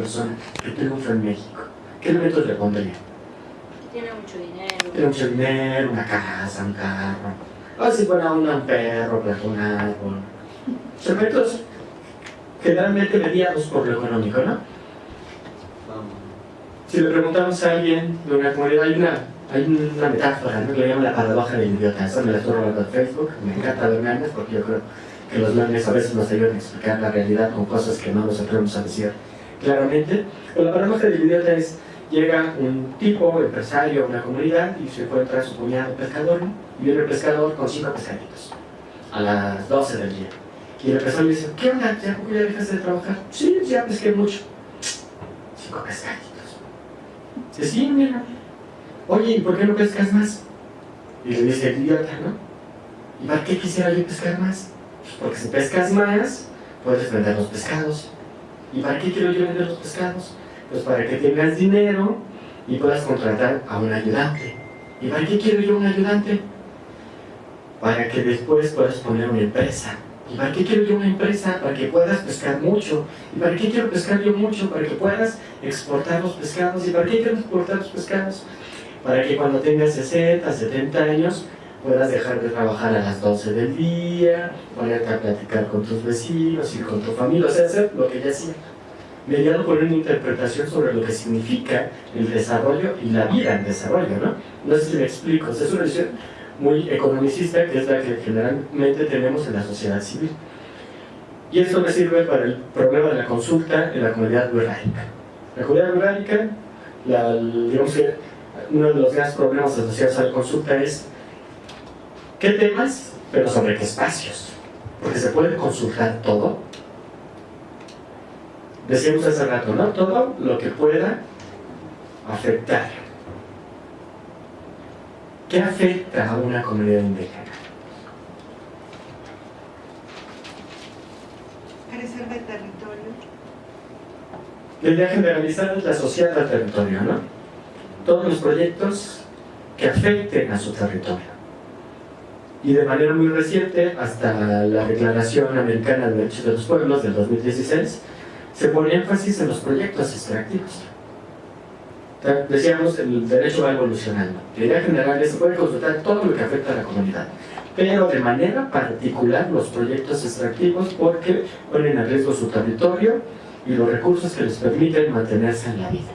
persona que triunfa en México? ¿Qué elementos le pondría? Tiene mucho dinero. Tiene mucho dinero, una casa, un carro. O si fuera un perro, un árbol. Elementos generalmente mediados por lo económico, ¿no? Si le preguntamos a alguien de una comunidad, hay una, hay una metáfora ¿no? que le llaman la paradoja del idiota. Me la estoy robando de Facebook, me encanta ver memes porque yo creo que los memes a veces nos ayudan a explicar la realidad con cosas que no nos atrevemos a decir claramente. Pero la paradoja del idiota es, llega un tipo, empresario, a una comunidad y se encuentra su cuñado pescador y viene el pescador con cinco pescaditos a las 12 del día. Y el pescador le dice, ¿qué onda? ¿Ya, ya dejaste de trabajar? Sí, ya pesqué mucho. Cinco pescaditos. Dice, sí, mira. Oye, ¿y por qué no pescas más? Y le dice el idiota, ¿no? ¿Y para qué quisiera yo pescar más? Pues porque si pescas más, puedes vender los pescados. ¿Y para qué quiero yo vender los pescados? Pues para que tengas dinero y puedas contratar a un ayudante. ¿Y para qué quiero yo un ayudante? Para que después puedas poner una empresa. ¿Y para qué quiero yo una empresa? Para que puedas pescar mucho. ¿Y para qué quiero pescar yo mucho? Para que puedas exportar los pescados. ¿Y para qué quiero exportar los pescados? Para que cuando tengas 60, 70 años puedas dejar de trabajar a las 12 del día, ponerte a platicar con tus vecinos y con tu familia, o sea, hacer lo que ya hacía mediado por una interpretación sobre lo que significa el desarrollo y la vida en desarrollo, ¿no? No sé si me explico, es una visión muy economicista que es la que generalmente tenemos en la sociedad civil. Y esto me sirve para el problema de la consulta en la comunidad rurálica. La comunidad rurálica, la, digamos que uno de los grandes problemas asociados a la consulta es qué temas, pero sobre qué espacios. Porque se puede consultar todo, decíamos hace rato, ¿no? Todo lo que pueda afectar. ¿Qué afecta a una comunidad indígena? Crecer de territorio. La idea generalizada es la social del territorio, ¿no? Todos los proyectos que afecten a su territorio. Y de manera muy reciente, hasta la Declaración Americana de Derechos de los Pueblos del 2016, se pone énfasis en los proyectos extractivos. Decíamos, el derecho va evolucionando. La idea general es se puede consultar todo lo que afecta a la comunidad, pero de manera particular los proyectos extractivos porque ponen en riesgo su territorio y los recursos que les permiten mantenerse en la vida.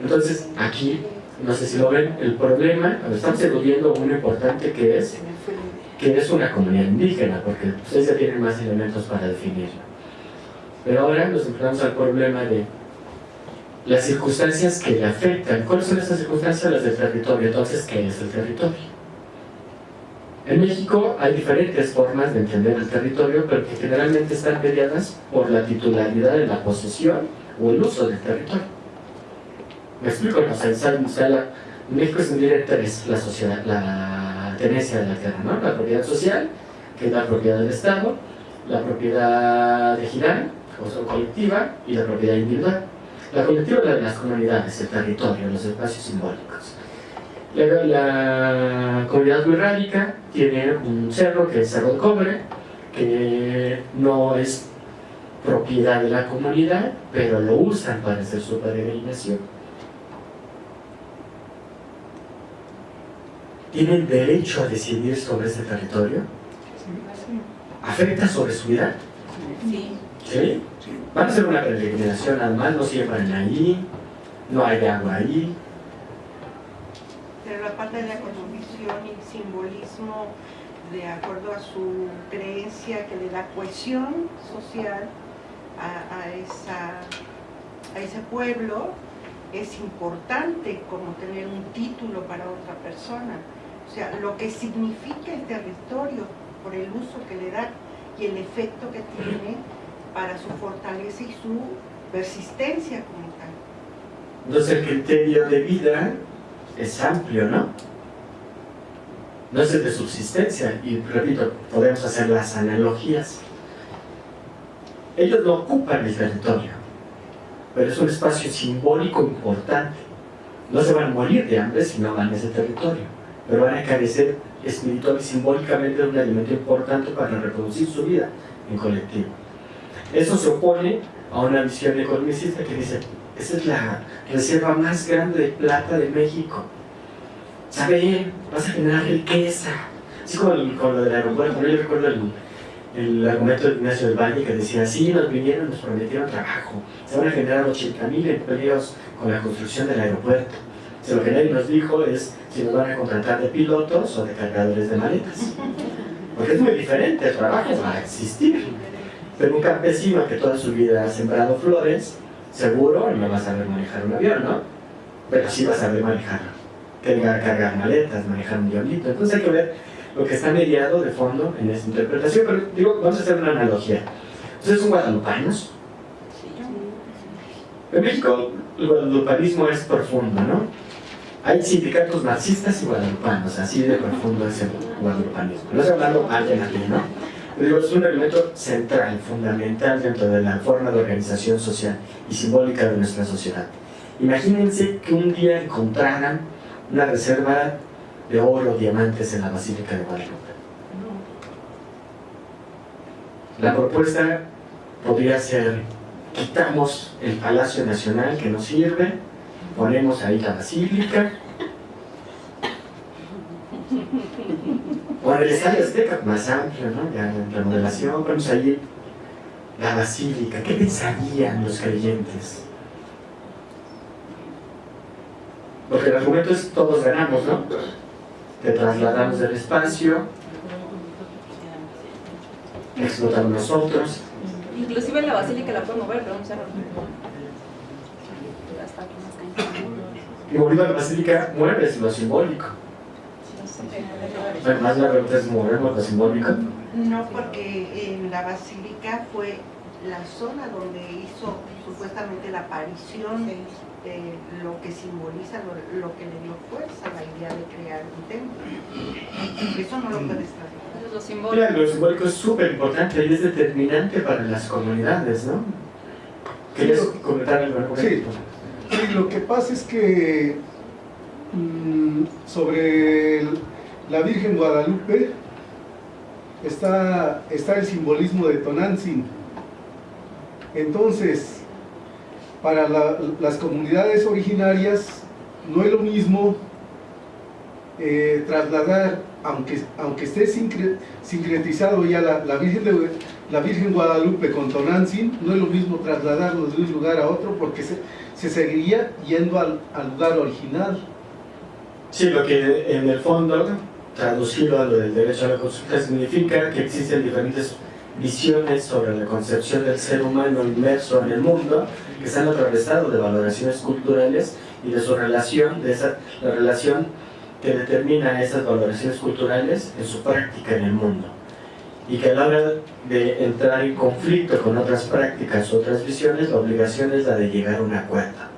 Entonces, aquí, no sé si lo ven, el problema, estamos eludiendo uno importante que es que es una comunidad indígena, porque ustedes ya tienen más elementos para definirlo. Pero ahora nos enfrentamos al problema de las circunstancias que le afectan. ¿Cuáles son esas circunstancias? Las del territorio. Entonces, ¿qué es el territorio? En México hay diferentes formas de entender el territorio, pero que generalmente están mediadas por la titularidad de la posesión o el uso del territorio. ¿Me explico? O sea, en México se divide tres, la, sociedad, la tenencia de la tierra, ¿no? La propiedad social, que es la propiedad del Estado, la propiedad ejidal, o colectiva, y la propiedad individual. La colectiva es la de las comunidades, el territorio, los espacios simbólicos. La, la comunidad rurálica tiene un cerro que es Cerro de Cobre, que no es propiedad de la comunidad, pero lo usan para hacer su peregrinación. ¿Tienen derecho a decidir sobre ese territorio? ¿Afecta sobre su vida? Sí. ¿Sí? Van a hacer una peregrinación, además no siembran ahí, no hay agua ahí. Pero la parte de la cosmovisión y simbolismo, de acuerdo a su creencia que le da cohesión social a, a, esa, a ese pueblo, es importante como tener un título para otra persona. O sea, lo que significa el territorio por el uso que le da y el efecto que tiene para su fortaleza y su persistencia como tal. Entonces el criterio de vida es amplio, ¿no? No es el de subsistencia, y repito, podemos hacer las analogías. Ellos no ocupan el territorio, pero es un espacio simbólico importante. No se van a morir de hambre si no van a ese territorio, pero van a carecer espiritual y simbólicamente de un alimento importante para reproducir su vida en colectivo. Eso se opone a una visión economicista que dice, esa es la reserva más grande de plata de México. Sabe, vas a generar riqueza. Así como con lo del aeropuerto, yo recuerdo el, el argumento de Ignacio del Valle que decía, sí, nos vinieron, nos prometieron trabajo, se van a generar 80.000 empleos con la construcción del aeropuerto. Lo que nadie nos dijo es si nos van a contratar de pilotos o de cargadores de maletas. Porque es muy diferente, el trabajo va a existir. Pero un campesino que toda su vida ha sembrado flores, seguro no va a saber manejar un avión, ¿no? Pero sí va a saber manejarlo. Que va a cargar maletas, manejar un diablito. Entonces hay que ver lo que está mediado de fondo en esa interpretación. Pero digo, vamos a hacer una analogía. ¿Ustedes son guadalupanos? En México el guadalupanismo es profundo, ¿no? Hay sindicatos marxistas y guadalupanos, así de profundo es el guadalupanismo. No estoy hablando alguien aquí, ¿no? digo, es un elemento central, fundamental dentro de la forma de organización social y simbólica de nuestra sociedad. Imagínense que un día encontraran una reserva de oro, diamantes en la Basílica de Guadalupe. La propuesta podría ser, quitamos el Palacio Nacional que nos sirve, ponemos ahí la Basílica, o en el Estadio Azteca, más amplio, ¿no? Ya en remodelación, ponemos ahí la Basílica. ¿Qué pensarían los creyentes? Porque el argumento es todos ganamos, ¿no? Te trasladamos del espacio, explotamos nosotros. Inclusive la basílica la pueden mover, pero no se Y volviendo a la basílica, mueves lo simbólico. Además la pregunta es movemos lo simbólico. No, porque en la basílica fue la zona donde hizo supuestamente la aparición de lo que simboliza, lo, que le dio fuerza a la idea de crear un templo. Eso no lo puedes traer. Lo simbólico. lo simbólico es súper importante y es determinante para las comunidades, ¿no? ¿Querías comentar algo? Sí. Lo que pasa es que mm, sobre la Virgen Guadalupe está, está el simbolismo de Tonantzin. Entonces, para las comunidades originarias no es lo mismo eh, trasladar, aunque, aunque esté sincretizado ya la, Virgen la Virgen Guadalupe con Tonantzin, no es lo mismo trasladarlo de un lugar a otro porque se, seguiría yendo al, lugar original. Sí, lo que en el fondo, traducido a lo del derecho a la consulta, significa que existen diferentes visiones sobre la concepción del ser humano inmerso en el mundo que están atravesados de valoraciones culturales y de su relación, de esa, la relación que determina esas valoraciones culturales en su práctica en el mundo y que a la hora de entrar en conflicto con otras prácticas, otras visiones, la obligación es la de llegar a un acuerdo.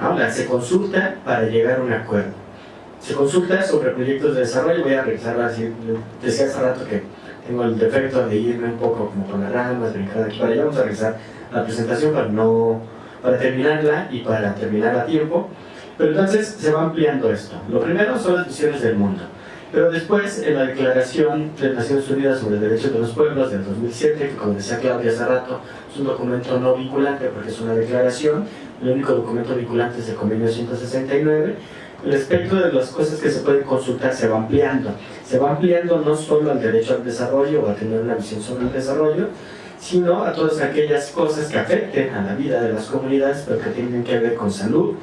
¿No? La, se consulta para llegar a un acuerdo. Se consulta sobre proyectos de desarrollo, voy a regresar así, decía hace rato que tengo el defecto de irme un poco como con las ramas, brincar de aquí para allá, vamos a regresar la presentación para, no, para terminarla y para terminar a tiempo. Pero entonces se va ampliando esto. Lo primero son las visiones del mundo. Pero después, en la Declaración de Naciones Unidas sobre el Derecho de los Pueblos del 2007, que como decía Claudia hace rato, es un documento no vinculante porque es una declaración, el único documento vinculante es el Convenio 169, el espectro de las cosas que se pueden consultar se va ampliando. Se va ampliando no solo al derecho al desarrollo o a tener una visión sobre el desarrollo, sino a todas aquellas cosas que afecten a la vida de las comunidades, pero que tienen que ver con salud,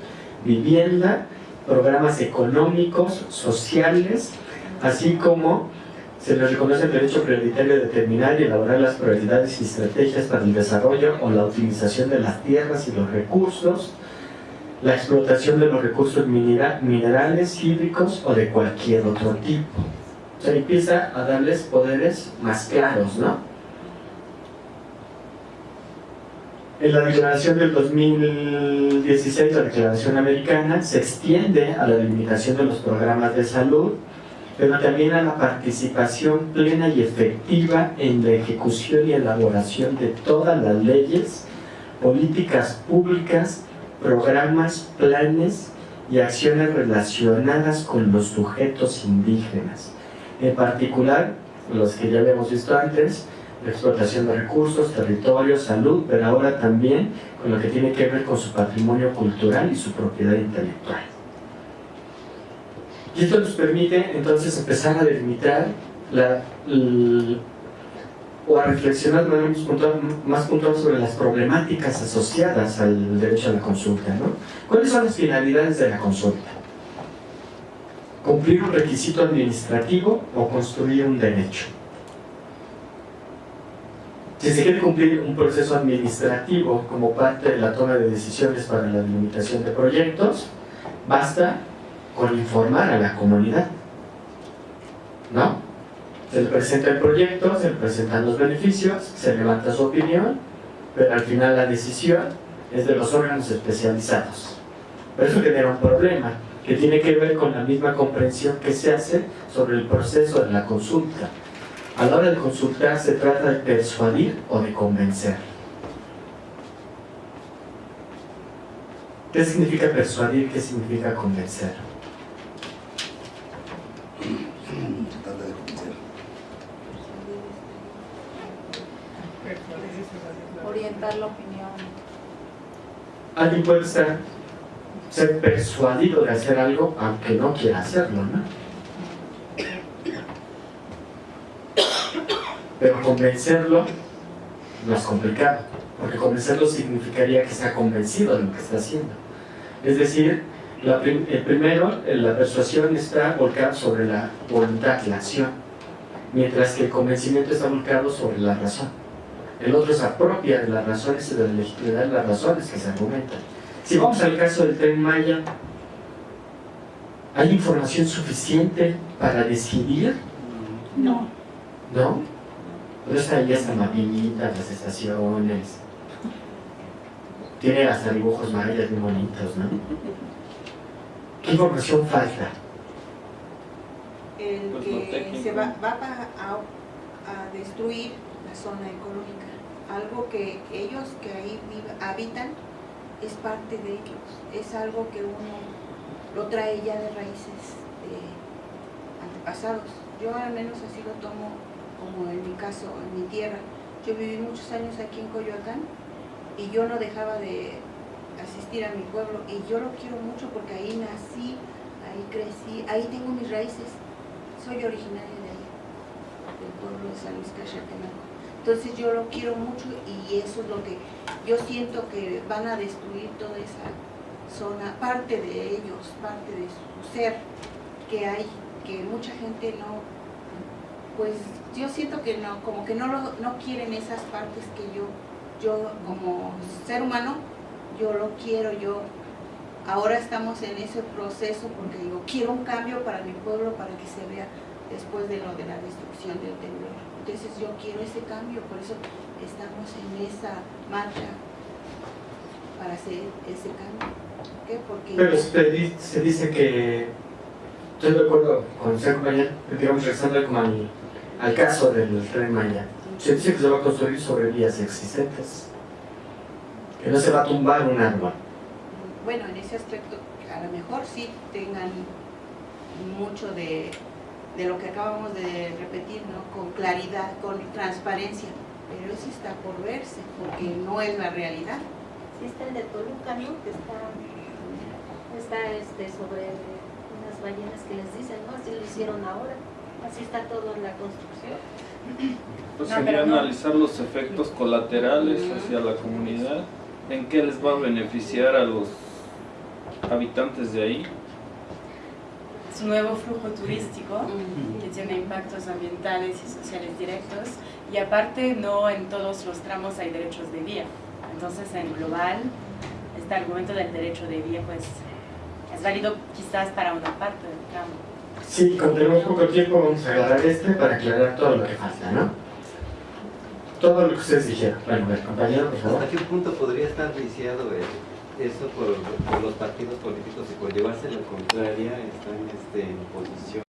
vivienda, programas económicos, sociales, así como se les reconoce el derecho prioritario de determinar y elaborar las prioridades y estrategias para el desarrollo o la utilización de las tierras y los recursos, la explotación de los recursos minerales, hídricos o de cualquier otro tipo. O sea, empieza a darles poderes más claros, ¿no? En la declaración del 2016, la declaración americana, se extiende a la delimitación de los programas de salud, pero también a la participación plena y efectiva en la ejecución y elaboración de todas las leyes, políticas públicas, programas, planes y acciones relacionadas con los sujetos indígenas. En particular, los que ya habíamos visto antes, la explotación de recursos, territorio, salud, pero ahora también con lo que tiene que ver con su patrimonio cultural y su propiedad intelectual. Y esto nos permite entonces empezar a delimitar la, o a reflexionar de manera más puntual sobre las problemáticas asociadas al derecho a la consulta. ¿no? ¿Cuáles son las finalidades de la consulta? ¿Cumplir un requisito administrativo o construir un derecho? Si se quiere cumplir un proceso administrativo como parte de la toma de decisiones para la delimitación de proyectos, basta con informar a la comunidad. ¿No? Se le presenta el proyecto, se le presentan los beneficios, se levanta su opinión, pero al final la decisión es de los órganos especializados. Pero eso genera un problema que tiene que ver con la misma comprensión que se hace sobre el proceso de la consulta. A la hora de consultar se trata de persuadir o de convencer. ¿Qué significa persuadir? ¿Qué significa convencer? Opinión. Alguien puede ser, ser persuadido de hacer algo aunque no quiera hacerlo, ¿no? Pero convencerlo no es complicado, porque convencerlo significaría que está convencido de lo que está haciendo. Es decir, el primero, la persuasión está volcada sobre la voluntad, la acción, mientras que el convencimiento está volcado sobre la razón. El otro se apropia de las razones y de la legitimidad de las razones que se argumentan. Si vamos al caso del tren Maya, ¿hay información suficiente para decidir? No. ¿No? Pero está ahí hasta mapitas, las estaciones. Tiene hasta dibujos mayas muy bonitos, ¿no? ¿Qué información falta? El Pues que se va, va a, a destruir la zona ecológica. Algo que ellos que ahí habitan es parte de ellos. Es algo que uno lo trae ya de raíces de antepasados. Yo al menos así lo tomo como en mi caso, en mi tierra. Yo viví muchos años aquí en Coyoacán y yo no dejaba de asistir a mi pueblo y yo lo quiero mucho porque ahí nací, ahí crecí, ahí tengo mis raíces. Soy originaria de ahí, del pueblo de San Luis Cachatenango. Entonces yo lo quiero mucho y eso es lo que yo siento que van a destruir toda esa zona, parte de ellos, parte de su ser que hay, que mucha gente no, pues yo siento que no, como que no, lo, no quieren esas partes que yo, yo como ser humano, yo lo quiero, yo ahora estamos en ese proceso porque digo, quiero un cambio para mi pueblo para que se vea después de lo de la destrucción del temblor. Entonces yo quiero ese cambio, por eso estamos en esa marcha para hacer ese cambio. ¿Por qué? Porque Pero se, di- se dice que, estoy de acuerdo con el señor compañero, digamos, regresando como al, al caso del tren Maya, se dice que se va a construir sobre vías existentes, que no se va a tumbar un árbol. bueno, en ese aspecto a lo mejor sí tengan mucho de, de lo que acabamos de repetir, ¿no? Con claridad, con transparencia, pero eso está por verse, porque no es la realidad. Sí está el de Toluca, ¿no? Que está, está este, sobre unas ballenas que les dicen, ¿no? Así lo hicieron ahora. Así está todo en la construcción. Pues No, sería no. analizar los efectos colaterales hacia la comunidad, en qué les va a beneficiar a los habitantes de ahí. Nuevo flujo turístico que tiene impactos ambientales y sociales directos y aparte no en todos los tramos hay derechos de vía. Entonces en global este argumento del derecho de vía pues es válido quizás para una parte del tramo. Sí, como tenemos poco tiempo, vamos a agarrar este para aclarar todo lo que falta, ¿no? Todo lo que ustedes dijeron. Bueno, a ver, compañero, por favor. ¿Hasta qué punto podría estar viciado eh, eso por, los partidos políticos y por llevarse la contraria están este, en posición?